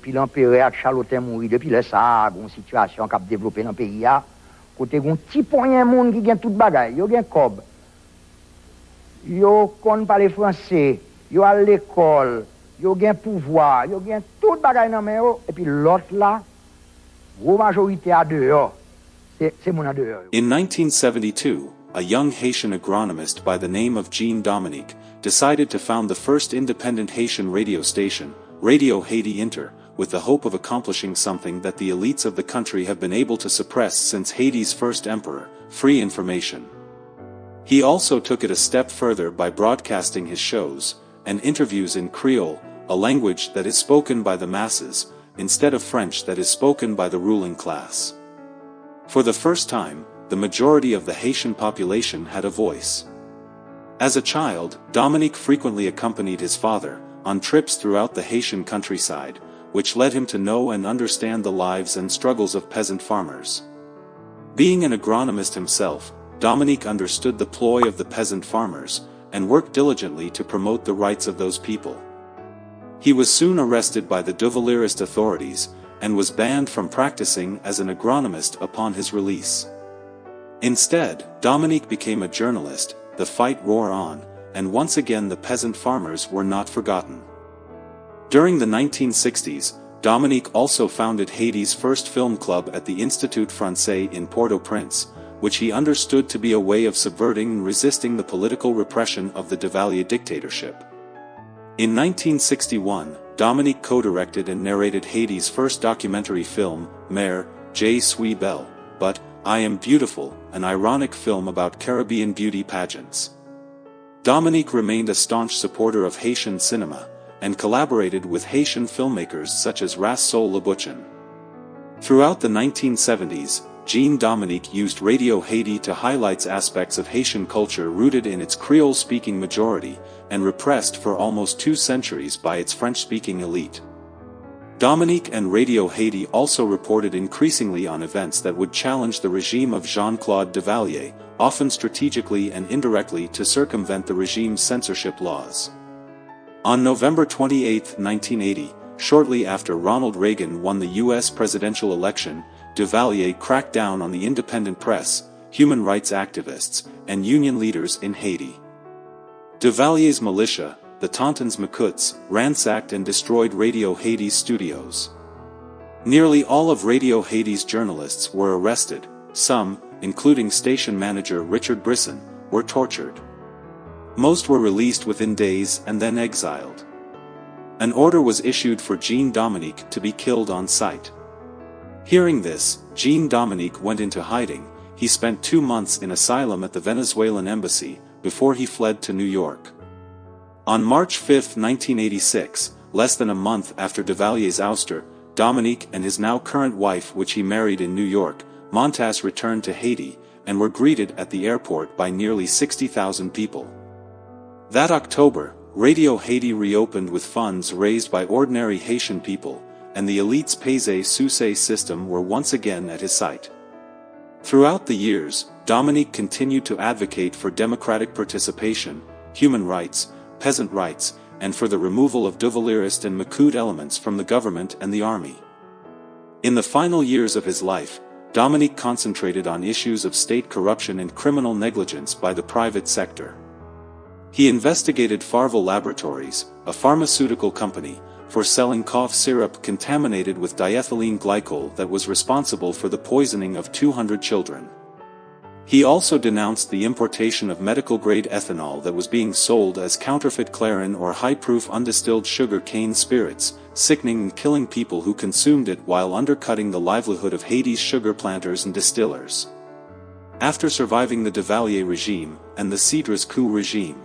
epi l'Empere ak chaloten mouri, depi le sa, goun situasyon kap devlope nan peyi ya, kote goun ti ponyen moun ki gen tout bagay, yo gen kob, yo kon pale franse, yo al l'ekol, yo gen pouvoi, yo gen tout bagay nan men yo, epi lot la, gwo majorite a deyo, se moun a deyo. In 1972, a young Haitian agronomist by the name of Jean Dominique decided to found the first independent Haitian radio station, Radio Haiti Inter, with the hope of accomplishing something that the elites of the country have been able to suppress since Haiti's first emperor, free information. He also took it a step further by broadcasting his shows and interviews in Creole, a language that is spoken by the masses, instead of French that is spoken by the ruling class. For the first time, the majority of the Haitian population had a voice. As a child, Dominique frequently accompanied his father on trips throughout the Haitian countryside, which led him to know and understand the lives and struggles of peasant farmers. Being an agronomist himself, Dominique understood the ploy of the peasant farmers, and worked diligently to promote the rights of those people. He was soon arrested by the Duvalierist authorities, and was banned from practicing as an agronomist upon his release. Instead, Dominique became a journalist, the fight wore on, and once again the peasant farmers were not forgotten. During the 1960s, Dominique also founded Haiti's first film club at the Institut Francais in Port-au-Prince, which he understood to be a way of subverting and resisting the political repression of the Duvalier dictatorship. In 1961, Dominique co-directed and narrated Haiti's first documentary film, Mère, Je suis belle, but, I Am Beautiful, an ironic film about Caribbean beauty pageants. Dominique remained a staunch supporter of Haitian cinema, and collaborated with Haitian filmmakers such as Rassoul Labuchin. Throughout the 1970s, Jean Dominique used Radio Haiti to highlight aspects of Haitian culture rooted in its Creole-speaking majority, and repressed for almost two centuries by its French-speaking elite. Dominique and Radio Haiti also reported increasingly on events that would challenge the regime of Jean-Claude Duvalier, often strategically and indirectly to circumvent the regime's censorship laws. On November 28, 1980, shortly after Ronald Reagan won the U.S. presidential election, Duvalier cracked down on the independent press, human rights activists, and union leaders in Haiti. Duvalier's militia, the Tontons Macoutes, ransacked and destroyed Radio Haiti's studios. Nearly all of Radio Haiti's journalists were arrested, some, including station manager Richard Brisson, were tortured. Most were released within days and then exiled. An order was issued for Jean Dominique to be killed on sight. Hearing this, Jean Dominique went into hiding, he spent two months in asylum at the Venezuelan embassy, before he fled to New York. On March 5, 1986, less than a month after Duvalier's ouster, Dominique and his now current wife which he married in New York, Montas returned to Haiti, and were greeted at the airport by nearly 60,000 people. That October, Radio Haiti reopened with funds raised by ordinary Haitian people, and the elite's Payse system were once again at his site. Throughout the years, Dominique continued to advocate for democratic participation, human rights, peasant rights, and for the removal of Duvalierist and Macoute elements from the government and the army. In the final years of his life, Dominique concentrated on issues of state corruption and criminal negligence by the private sector. He investigated Pharval Laboratories, a pharmaceutical company, for selling cough syrup contaminated with diethylene glycol that was responsible for the poisoning of 200 children. He also denounced the importation of medical-grade ethanol that was being sold as counterfeit clairin or high-proof undistilled sugar cane spirits, sickening and killing people who consumed it while undercutting the livelihood of Haiti's sugar planters and distillers. After surviving the Duvalier regime and the Cedras coup regime.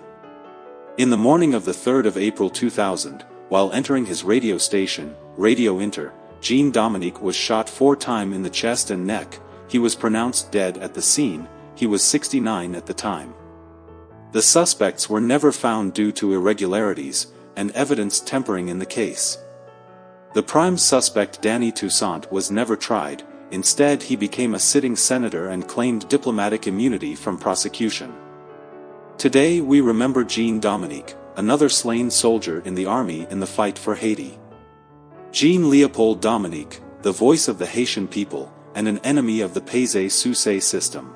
In the morning of the 3rd of April 2000, while entering his radio station, Radio Inter, Jean Dominique was shot four times in the chest and neck, he was pronounced dead at the scene, he was 69 at the time. The suspects were never found due to irregularities, and evidence tempering in the case. The prime suspect Dany Toussaint was never tried, instead he became a sitting senator and claimed diplomatic immunity from prosecution. Today we remember Jean Dominique, another slain soldier in the army in the fight for Haiti. Jean-Leopold Dominique, the voice of the Haitian people, and an enemy of the Payse Sousse system.